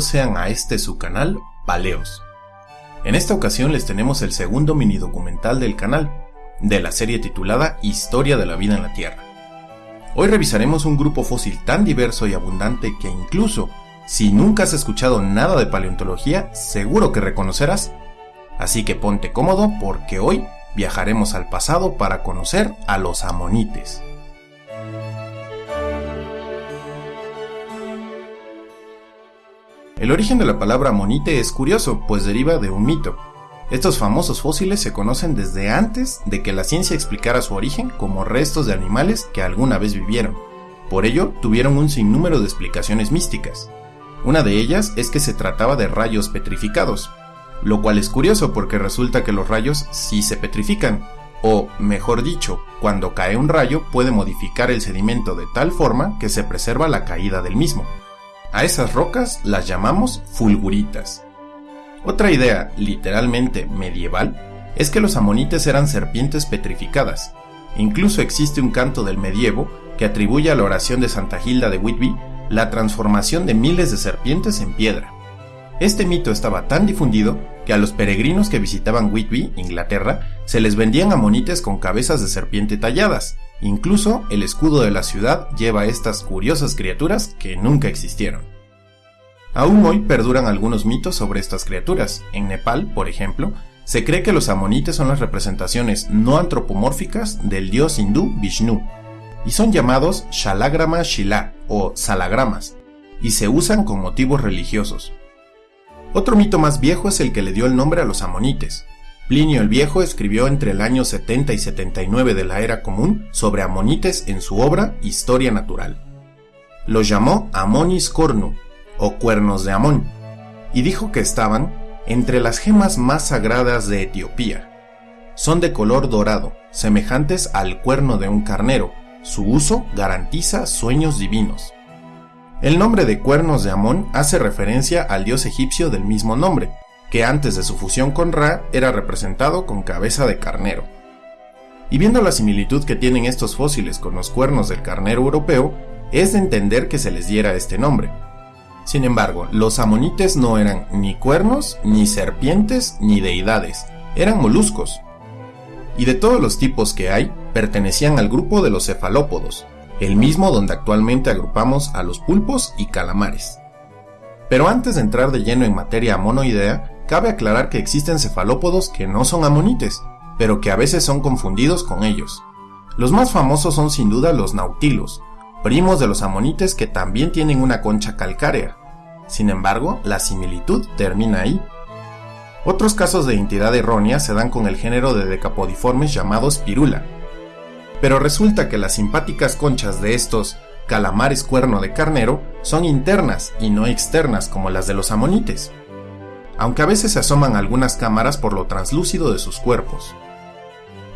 Sean a este su canal, Paleos. En esta ocasión les tenemos el segundo mini documental del canal, de la serie titulada Historia de la vida en la Tierra. Hoy revisaremos un grupo fósil tan diverso y abundante que incluso, si nunca has escuchado nada de paleontología, seguro que reconocerás. Así que ponte cómodo porque hoy viajaremos al pasado para conocer a los amonites. El origen de la palabra amonite es curioso, pues deriva de un mito. Estos famosos fósiles se conocen desde antes de que la ciencia explicara su origen como restos de animales que alguna vez vivieron. Por ello, tuvieron un sinnúmero de explicaciones místicas. Una de ellas es que se trataba de rayos petrificados, lo cual es curioso porque resulta que los rayos sí se petrifican, o mejor dicho, cuando cae un rayo puede modificar el sedimento de tal forma que se preserva la caída del mismo. A esas rocas las llamamos fulguritas. Otra idea, literalmente medieval, es que los amonites eran serpientes petrificadas. Incluso existe un canto del medievo que atribuye a la oración de Santa Hilda de Whitby la transformación de miles de serpientes en piedra. Este mito estaba tan difundido que a los peregrinos que visitaban Whitby, Inglaterra, se les vendían amonites con cabezas de serpiente talladas. Incluso el escudo de la ciudad lleva a estas curiosas criaturas que nunca existieron. Aún hoy perduran algunos mitos sobre estas criaturas. En Nepal, por ejemplo, se cree que los amonites son las representaciones no antropomórficas del dios hindú Vishnu, y son llamados Shalagrama Shila o salagramas, y se usan con motivos religiosos. Otro mito más viejo es el que le dio el nombre a los amonites. Plinio el Viejo escribió entre el año 70 y 79 de la era común sobre amonites en su obra Historia Natural. Los llamó Amonis cornu, o cuernos de Amón, y dijo que estaban entre las gemas más sagradas de Etiopía. Son de color dorado, semejantes al cuerno de un carnero. Su uso garantiza sueños divinos. El nombre de cuernos de Amón hace referencia al dios egipcio del mismo nombre, que antes de su fusión con Ra era representado con cabeza de carnero. Y viendo la similitud que tienen estos fósiles con los cuernos del carnero europeo, es de entender que se les diera este nombre. Sin embargo, los amonites no eran ni cuernos, ni serpientes, ni deidades, eran moluscos. Y de todos los tipos que hay, pertenecían al grupo de los cefalópodos, el mismo donde actualmente agrupamos a los pulpos y calamares. Pero antes de entrar de lleno en materia monoidea, cabe aclarar que existen cefalópodos que no son amonites, pero que a veces son confundidos con ellos. Los más famosos son sin duda los nautilos, primos de los amonites que también tienen una concha calcárea. Sin embargo, la similitud termina ahí. Otros casos de identidad errónea se dan con el género de decapodiformes llamados pirula, pero resulta que las simpáticas conchas de estos calamares cuerno de carnero son internas y no externas como las de los amonites, aunque a veces se asoman algunas cámaras por lo translúcido de sus cuerpos.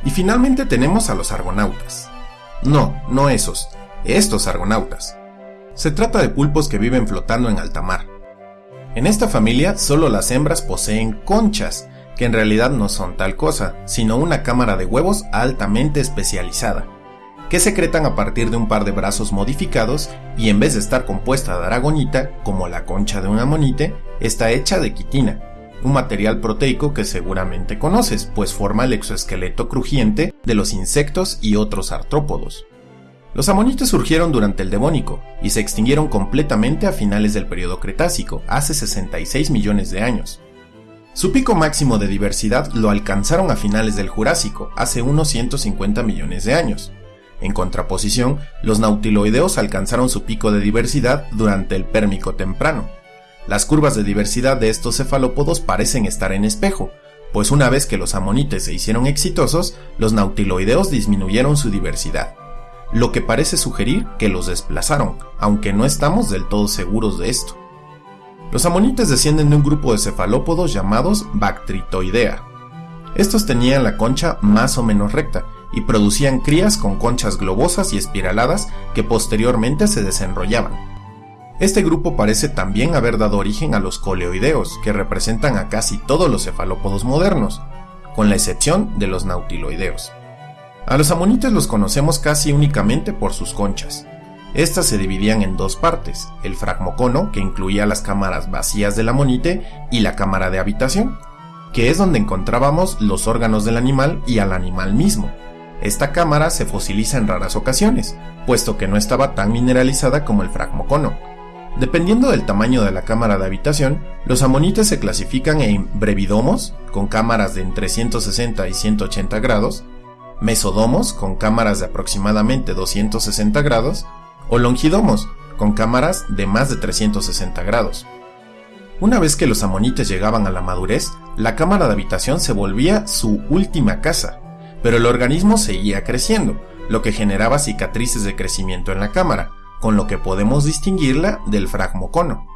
Y finalmente tenemos a los argonautas. No, no esos, estos argonautas. Se trata de pulpos que viven flotando en alta mar. En esta familia solo las hembras poseen conchas que en realidad no son tal cosa, sino una cámara de huevos altamente especializada, que secretan a partir de un par de brazos modificados y en vez de estar compuesta de aragonita, como la concha de un amonite, está hecha de quitina, un material proteico que seguramente conoces, pues forma el exoesqueleto crujiente de los insectos y otros artrópodos. Los amonites surgieron durante el Devónico y se extinguieron completamente a finales del periodo Cretácico, hace 66 millones de años. Su pico máximo de diversidad lo alcanzaron a finales del Jurásico, hace unos 150 millones de años. En contraposición, los nautiloideos alcanzaron su pico de diversidad durante el Pérmico temprano. Las curvas de diversidad de estos cefalópodos parecen estar en espejo, pues una vez que los amonites se hicieron exitosos, los nautiloideos disminuyeron su diversidad, lo que parece sugerir que los desplazaron, aunque no estamos del todo seguros de esto. Los amonites descienden de un grupo de cefalópodos llamados Bactritoidea. Estos tenían la concha más o menos recta y producían crías con conchas globosas y espiraladas que posteriormente se desenrollaban. Este grupo parece también haber dado origen a los coleoideos, que representan a casi todos los cefalópodos modernos, con la excepción de los nautiloideos. A los amonites los conocemos casi únicamente por sus conchas, Estas se dividían en dos partes, el fragmocono, que incluía las cámaras vacías del amonite, y la cámara de habitación, que es donde encontrábamos los órganos del animal y al animal mismo. Esta cámara se fosiliza en raras ocasiones, puesto que no estaba tan mineralizada como el fragmocono. Dependiendo del tamaño de la cámara de habitación, los amonites se clasifican en brevidomos, con cámaras de entre 160 y 180 grados, mesodomos, con cámaras de aproximadamente 260 grados, o longidomos, con cámaras de más de 360 grados. Una vez que los amonites llegaban a la madurez, la cámara de habitación se volvía su última casa, pero el organismo seguía creciendo, lo que generaba cicatrices de crecimiento en la cámara, con lo que podemos distinguirla del fragmocono.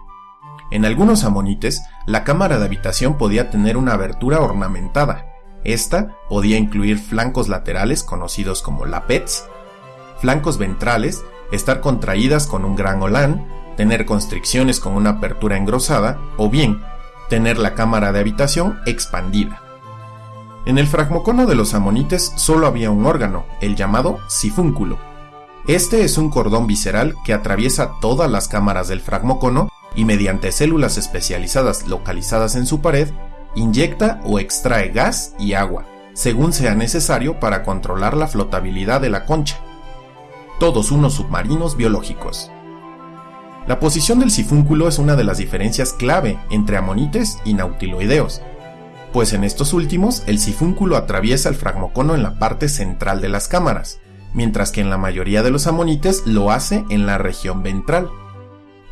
En algunos amonites, la cámara de habitación podía tener una abertura ornamentada. Esta podía incluir flancos laterales conocidos como lapets, flancos ventrales, estar contraídas con un gran olán, tener constricciones con una apertura engrosada o bien tener la cámara de habitación expandida. En el fragmocono de los amonites solo había un órgano, el llamado sifúnculo. Este es un cordón visceral que atraviesa todas las cámaras del fragmocono y mediante células especializadas localizadas en su pared, inyecta o extrae gas y agua, según sea necesario para controlar la flotabilidad de la concha. Todos unos submarinos biológicos. La posición del sifúnculo es una de las diferencias clave entre amonites y nautiloideos, pues en estos últimos el sifúnculo atraviesa el fragmocono en la parte central de las cámaras, mientras que en la mayoría de los amonites lo hace en la región ventral.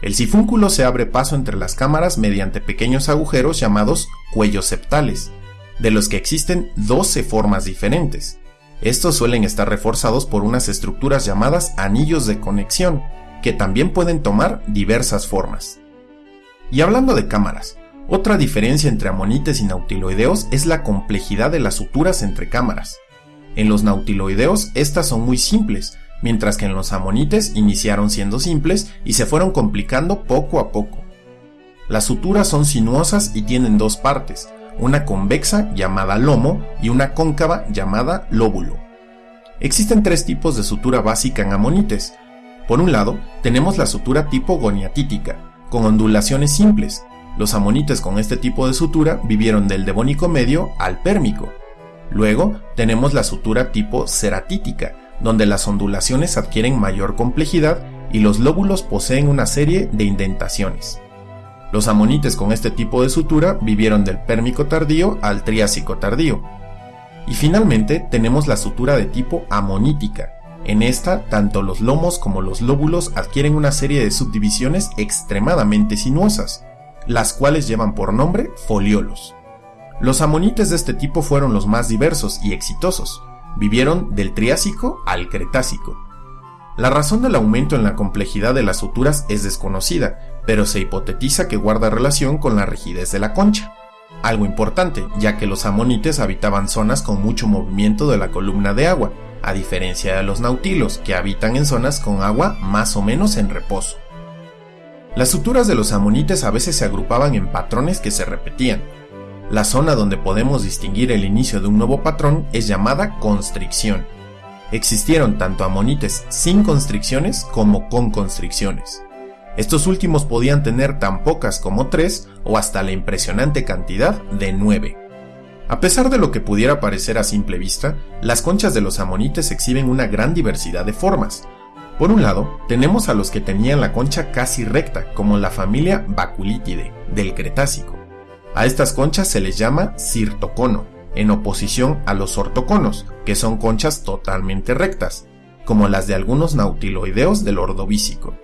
El sifúnculo se abre paso entre las cámaras mediante pequeños agujeros llamados cuellos septales, de los que existen 12 formas diferentes. Estos suelen estar reforzados por unas estructuras llamadas anillos de conexión, que también pueden tomar diversas formas. Y hablando de cámaras, otra diferencia entre amonites y nautiloideos es la complejidad de las suturas entre cámaras. En los nautiloideos estas son muy simples, mientras que en los amonites iniciaron siendo simples y se fueron complicando poco a poco. Las suturas son sinuosas y tienen dos partes, una convexa llamada lomo y una cóncava llamada lóbulo. Existen tres tipos de sutura básica en amonites, por un lado, tenemos la sutura tipo goniatítica, con ondulaciones simples. Los amonites con este tipo de sutura vivieron del devónico medio al pérmico. Luego, tenemos la sutura tipo ceratítica, donde las ondulaciones adquieren mayor complejidad y los lóbulos poseen una serie de indentaciones. Los amonites con este tipo de sutura vivieron del pérmico tardío al triásico tardío. Y finalmente tenemos la sutura de tipo amonítica, en esta, tanto los lomos como los lóbulos adquieren una serie de subdivisiones extremadamente sinuosas, las cuales llevan por nombre foliolos. Los amonites de este tipo fueron los más diversos y exitosos. Vivieron del Triásico al Cretácico. La razón del aumento en la complejidad de las suturas es desconocida, pero se hipotetiza que guarda relación con la rigidez de la concha. Algo importante, ya que los amonites habitaban zonas con mucho movimiento de la columna de agua, a diferencia de los nautilos, que habitan en zonas con agua más o menos en reposo. Las suturas de los amonites a veces se agrupaban en patrones que se repetían. La zona donde podemos distinguir el inicio de un nuevo patrón es llamada constricción. Existieron tanto amonites sin constricciones como con constricciones. Estos últimos podían tener tan pocas como tres o hasta la impresionante cantidad de nueve. A pesar de lo que pudiera parecer a simple vista, las conchas de los amonites exhiben una gran diversidad de formas. Por un lado, tenemos a los que tenían la concha casi recta, como la familia Baculitidae, del Cretácico. A estas conchas se les llama cirtocono, en oposición a los ortoconos, que son conchas totalmente rectas, como las de algunos nautiloideos del Ordovícico.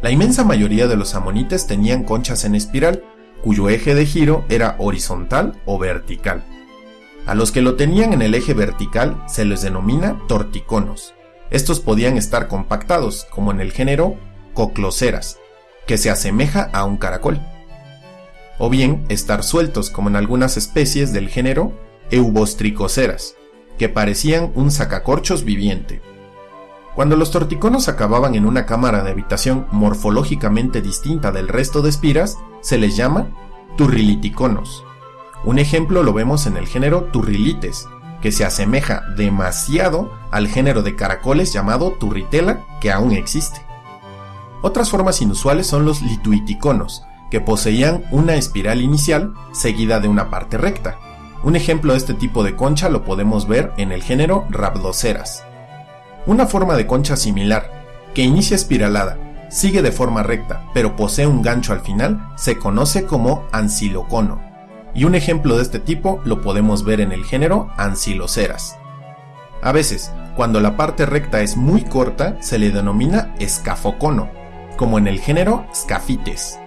La inmensa mayoría de los amonites tenían conchas en espiral, cuyo eje de giro era horizontal o vertical. A los que lo tenían en el eje vertical se les denomina torticonos. Estos podían estar compactados, como en el género cocloceras, que se asemeja a un caracol. O bien estar sueltos, como en algunas especies del género eubostricoceras, que parecían un sacacorchos viviente. Cuando los torticonos acababan en una cámara de habitación morfológicamente distinta del resto de espiras, se les llama turriliticonos. Un ejemplo lo vemos en el género Turrilites, que se asemeja demasiado al género de caracoles llamado Turritela, que aún existe. Otras formas inusuales son los lituiticonos, que poseían una espiral inicial seguida de una parte recta. Un ejemplo de este tipo de concha lo podemos ver en el género Rhabdoceras. Una forma de concha similar, que inicia espiralada, sigue de forma recta, pero posee un gancho al final, se conoce como ancilocono. Y un ejemplo de este tipo lo podemos ver en el género Anciloceras. A veces, cuando la parte recta es muy corta, se le denomina escafocono, como en el género Scafites.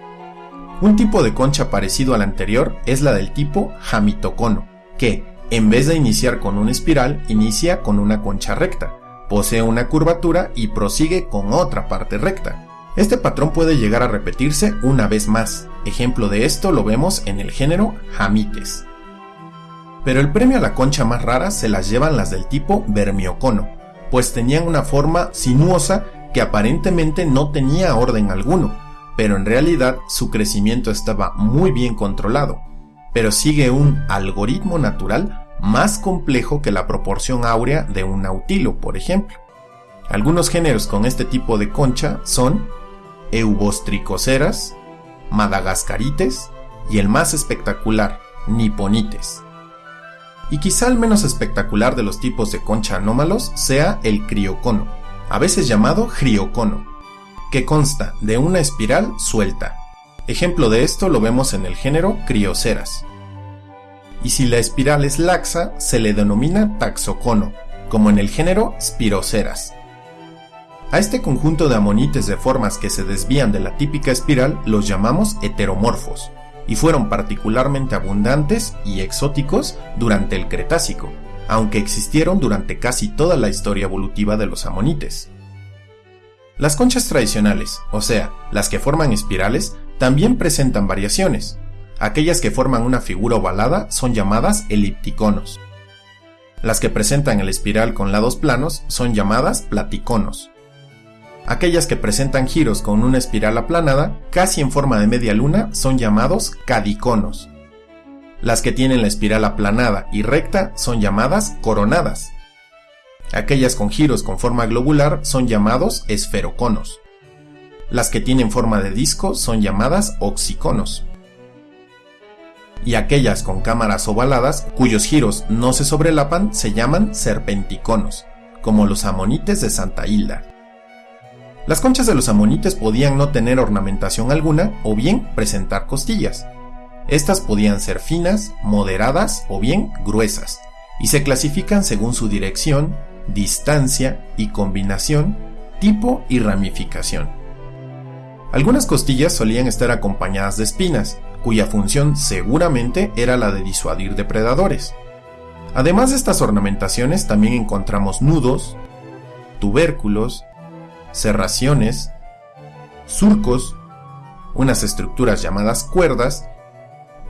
Un tipo de concha parecido al anterior es la del tipo jamitocono, que, en vez de iniciar con una espiral, inicia con una concha recta, posee una curvatura y prosigue con otra parte recta. Este patrón puede llegar a repetirse una vez más. Ejemplo de esto lo vemos en el género jamites. Pero el premio a la concha más rara se las llevan las del tipo vermiocono, pues tenían una forma sinuosa que aparentemente no tenía orden alguno, pero en realidad su crecimiento estaba muy bien controlado, pero sigue un algoritmo natural más complejo que la proporción áurea de un nautilo, por ejemplo. Algunos géneros con este tipo de concha son Eubostricoceras, Madagascarites y el más espectacular, Niponites. Y quizá el menos espectacular de los tipos de concha anómalos sea el criocono, a veces llamado criocono, que consta de una espiral suelta. Ejemplo de esto lo vemos en el género Crioceras. Y si la espiral es laxa, se le denomina taxocono, como en el género Spiroceras. A este conjunto de amonites de formas que se desvían de la típica espiral los llamamos heteromorfos, y fueron particularmente abundantes y exóticos durante el Cretácico, aunque existieron durante casi toda la historia evolutiva de los amonites. Las conchas tradicionales, o sea, las que forman espirales, también presentan variaciones. Aquellas que forman una figura ovalada son llamadas elipticonos. Las que presentan el espiral con lados planos son llamadas platiconos. Aquellas que presentan giros con una espiral aplanada, casi en forma de media luna, son llamados cadiconos. Las que tienen la espiral aplanada y recta son llamadas coronadas. Aquellas con giros con forma globular son llamados esferoconos. Las que tienen forma de disco son llamadas oxiconos. Y aquellas con cámaras ovaladas, cuyos giros no se sobrelapan, se llaman serpenticonos, como los amonites de Santa Hilda. Las conchas de los amonites podían no tener ornamentación alguna o bien presentar costillas. Estas podían ser finas, moderadas o bien gruesas, y se clasifican según su dirección, distancia y combinación, tipo y ramificación. Algunas costillas solían estar acompañadas de espinas, cuya función seguramente era la de disuadir depredadores. Además de estas ornamentaciones también encontramos nudos, tubérculos, serraciones, surcos, unas estructuras llamadas cuerdas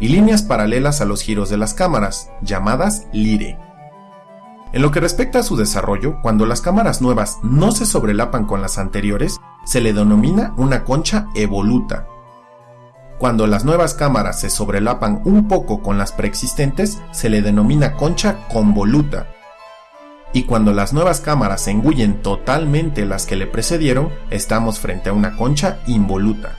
y líneas paralelas a los giros de las cámaras, llamadas lire. En lo que respecta a su desarrollo, cuando las cámaras nuevas no se sobrelapan con las anteriores, se le denomina una concha evoluta. Cuando las nuevas cámaras se sobrelapan un poco con las preexistentes, se le denomina concha convoluta. Y cuando las nuevas cámaras engullen totalmente las que le precedieron, estamos frente a una concha involuta.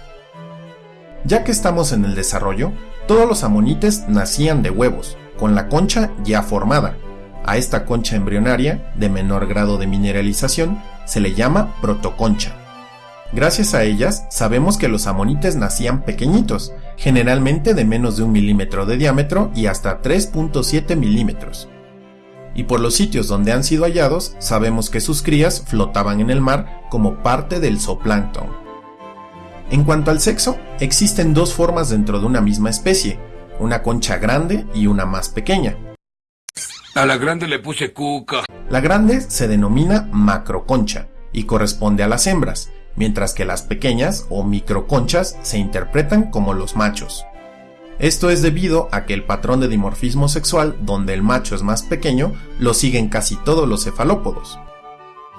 Ya que estamos en el desarrollo, todos los amonites nacían de huevos, con la concha ya formada. A esta concha embrionaria, de menor grado de mineralización, se le llama protoconcha. Gracias a ellas, sabemos que los amonites nacían pequeñitos, generalmente de menos de un milímetro de diámetro y hasta 3.7 milímetros. Y por los sitios donde han sido hallados, sabemos que sus crías flotaban en el mar como parte del zooplancton. En cuanto al sexo, existen dos formas dentro de una misma especie, una concha grande y una más pequeña. A la grande le puse cuca. La grande se denomina macroconcha y corresponde a las hembras, mientras que las pequeñas o microconchas se interpretan como los machos. Esto es debido a que el patrón de dimorfismo sexual, donde el macho es más pequeño, lo siguen casi todos los cefalópodos.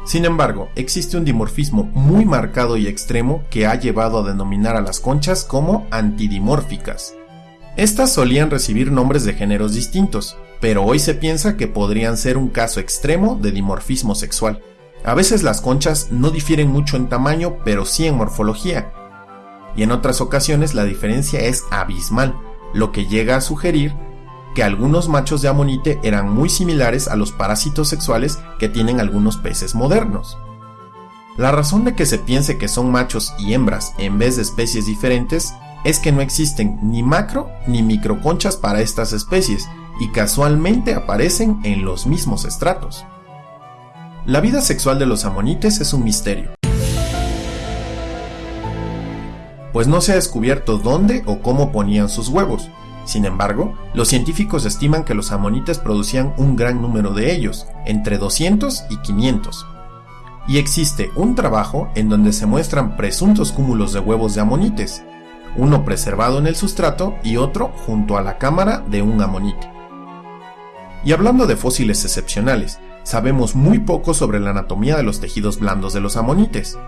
Sin embargo, existe un dimorfismo muy marcado y extremo que ha llevado a denominar a las conchas como antidimórficas. Estas solían recibir nombres de géneros distintos, pero hoy se piensa que podrían ser un caso extremo de dimorfismo sexual. A veces las conchas no difieren mucho en tamaño, pero sí en morfología. Y en otras ocasiones la diferencia es abismal, lo que llega a sugerir que algunos machos de amonite eran muy similares a los parásitos sexuales que tienen algunos peces modernos. La razón de que se piense que son machos y hembras en vez de especies diferentes es que no existen ni macro ni microconchas para estas especies y casualmente aparecen en los mismos estratos. La vida sexual de los amonites es un misterio, pues no se ha descubierto dónde o cómo ponían sus huevos. Sin embargo, los científicos estiman que los amonites producían un gran número de ellos, entre 200 y 500. Y existe un trabajo en donde se muestran presuntos cúmulos de huevos de amonites, uno preservado en el sustrato y otro junto a la cámara de un amonite. Y hablando de fósiles excepcionales, sabemos muy poco sobre la anatomía de los tejidos blandos de los amonites.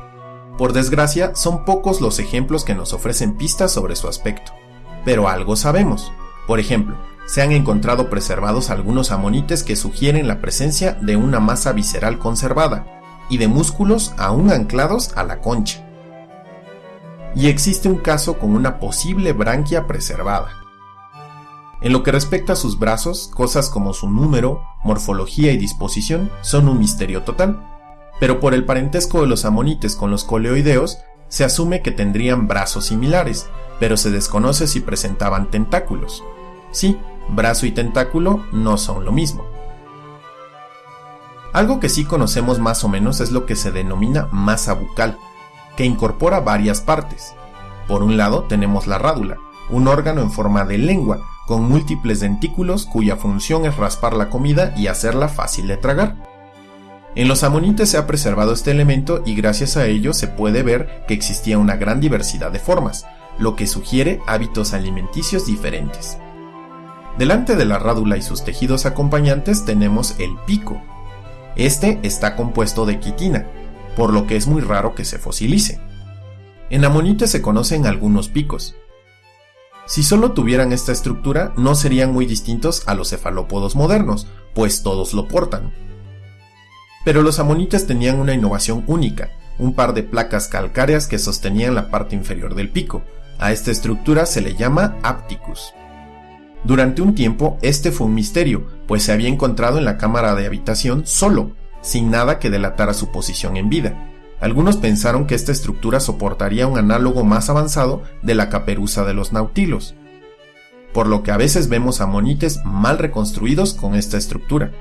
Por desgracia, son pocos los ejemplos que nos ofrecen pistas sobre su aspecto. Pero algo sabemos. Por ejemplo, se han encontrado preservados algunos amonites que sugieren la presencia de una masa visceral conservada y de músculos aún anclados a la concha. Y existe un caso con una posible branquia preservada. En lo que respecta a sus brazos, cosas como su número, morfología y disposición son un misterio total. Pero por el parentesco de los amonites con los coleoideos, se asume que tendrían brazos similares, pero se desconoce si presentaban tentáculos. Sí, brazo y tentáculo no son lo mismo. Algo que sí conocemos más o menos es lo que se denomina masa bucal, que incorpora varias partes. Por un lado tenemos la rádula, un órgano en forma de lengua, con múltiples dentículos cuya función es raspar la comida y hacerla fácil de tragar. En los amonites se ha preservado este elemento y gracias a ello se puede ver que existía una gran diversidad de formas, lo que sugiere hábitos alimenticios diferentes. Delante de la rádula y sus tejidos acompañantes tenemos el pico. Este está compuesto de quitina, por lo que es muy raro que se fosilice. En amonites se conocen algunos picos, si solo tuvieran esta estructura, no serían muy distintos a los cefalópodos modernos, pues todos lo portan. Pero los amonites tenían una innovación única, un par de placas calcáreas que sostenían la parte inferior del pico. A esta estructura se le llama apticus. Durante un tiempo este fue un misterio, pues se había encontrado en la cámara de habitación solo, sin nada que delatara su posición en vida. Algunos pensaron que esta estructura soportaría un análogo más avanzado de la caperuza de los nautilos, por lo que a veces vemos amonites mal reconstruidos con esta estructura.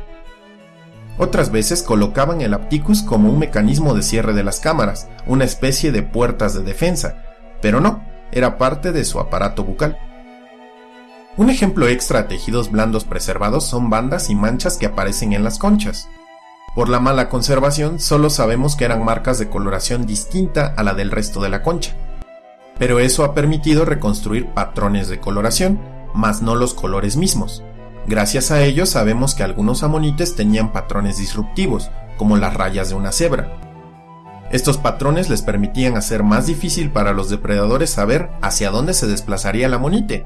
Otras veces colocaban el apticus como un mecanismo de cierre de las cámaras, una especie de puertas de defensa, pero no, era parte de su aparato bucal. Un ejemplo extra a tejidos blandos preservados son bandas y manchas que aparecen en las conchas. Por la mala conservación, solo sabemos que eran marcas de coloración distinta a la del resto de la concha. Pero eso ha permitido reconstruir patrones de coloración, más no los colores mismos. Gracias a ello sabemos que algunos amonites tenían patrones disruptivos, como las rayas de una cebra. Estos patrones les permitían hacer más difícil para los depredadores saber hacia dónde se desplazaría el amonite,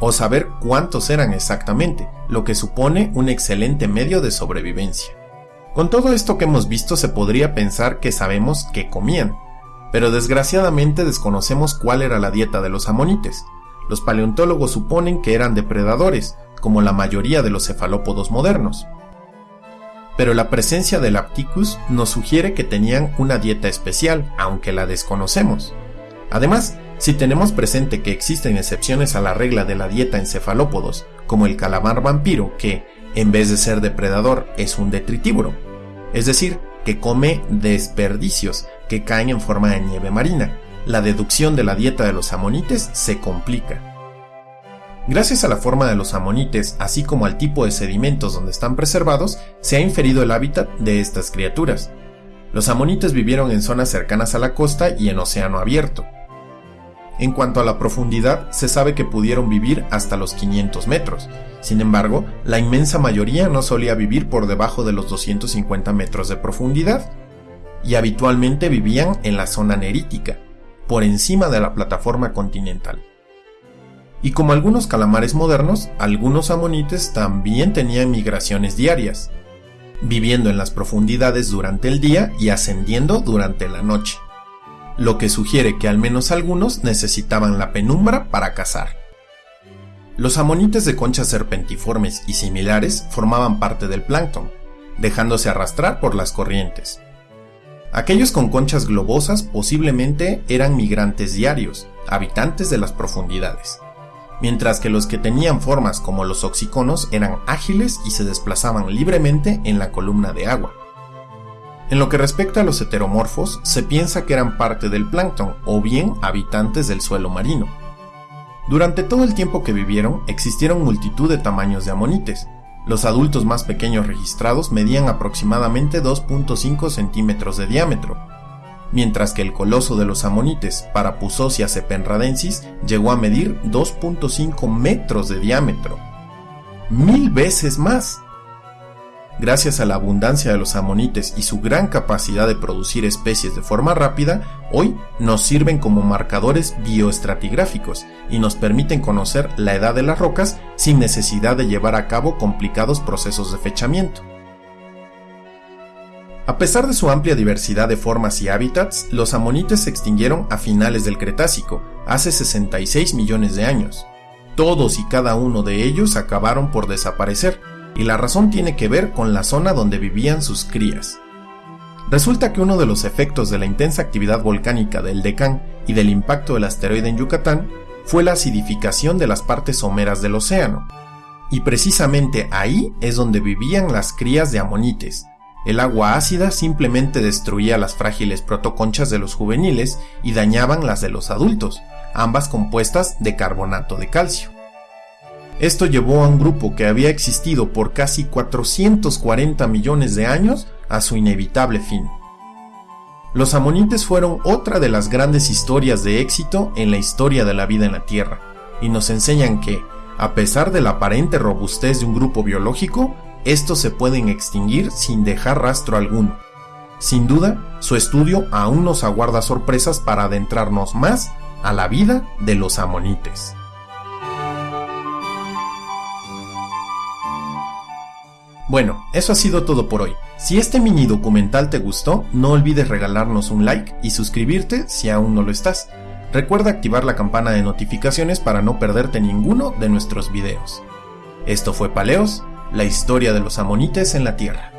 o saber cuántos eran exactamente, lo que supone un excelente medio de sobrevivencia. Con todo esto que hemos visto se podría pensar que sabemos qué comían, pero desgraciadamente desconocemos cuál era la dieta de los amonites. Los paleontólogos suponen que eran depredadores, como la mayoría de los cefalópodos modernos. Pero la presencia del Apticus nos sugiere que tenían una dieta especial, aunque la desconocemos. Además, si tenemos presente que existen excepciones a la regla de la dieta en cefalópodos, como el calamar vampiro que, en vez de ser depredador, es un detritívoro, es decir, que come desperdicios que caen en forma de nieve marina. La deducción de la dieta de los amonites se complica. Gracias a la forma de los amonites, así como al tipo de sedimentos donde están preservados, se ha inferido el hábitat de estas criaturas. Los amonites vivieron en zonas cercanas a la costa y en océano abierto. En cuanto a la profundidad, se sabe que pudieron vivir hasta los 500 metros. Sin embargo, la inmensa mayoría no solía vivir por debajo de los 250 metros de profundidad, y habitualmente vivían en la zona nerítica, por encima de la plataforma continental. Y como algunos calamares modernos, algunos amonites también tenían migraciones diarias. viviendo en las profundidades durante el día y ascendiendo durante la noche, lo que sugiere que al menos algunos necesitaban la penumbra para cazar. Los amonites de conchas serpentiformes y similares formaban parte del plancton, dejándose arrastrar por las corrientes. Aquellos con conchas globosas posiblemente eran migrantes diarios, habitantes de las profundidades, mientras que los que tenían formas como los oxiconos eran ágiles y se desplazaban libremente en la columna de agua. En lo que respecta a los heteromorfos, se piensa que eran parte del plancton o bien habitantes del suelo marino. Durante todo el tiempo que vivieron, existieron multitud de tamaños de amonites, los adultos más pequeños registrados medían aproximadamente 2.5 centímetros de diámetro, mientras que el coloso de los amonites, Parapusosia sepenradensis, llegó a medir 2.5 metros de diámetro. ¡Mil veces más! Gracias a la abundancia de los amonites y su gran capacidad de producir especies de forma rápida, hoy nos sirven como marcadores bioestratigráficos y nos permiten conocer la edad de las rocas sin necesidad de llevar a cabo complicados procesos de fechamiento. A pesar de su amplia diversidad de formas y hábitats, los amonites se extinguieron a finales del Cretácico, hace 66 millones de años. Todos y cada uno de ellos acabaron por desaparecer, y la razón tiene que ver con la zona donde vivían sus crías. Resulta que uno de los efectos de la intensa actividad volcánica del Decán y del impacto del asteroide en Yucatán fue la acidificación de las partes someras del océano. Y precisamente ahí es donde vivían las crías de amonites. El agua ácida simplemente destruía las frágiles protoconchas de los juveniles y dañaban las de los adultos, ambas compuestas de carbonato de calcio. Esto llevó a un grupo que había existido por casi 440 millones de años a su inevitable fin. Los amonites fueron otra de las grandes historias de éxito en la historia de la vida en la Tierra, y nos enseñan que, a pesar de la aparente robustez de un grupo biológico, estos se pueden extinguir sin dejar rastro alguno. Sin duda, su estudio aún nos aguarda sorpresas para adentrarnos más a la vida de los amonites. Bueno, eso ha sido todo por hoy. Si este mini documental te gustó, no olvides regalarnos un like y suscribirte si aún no lo estás. Recuerda activar la campana de notificaciones para no perderte ninguno de nuestros videos. Esto fue Paleos, la historia de los amonites en la Tierra.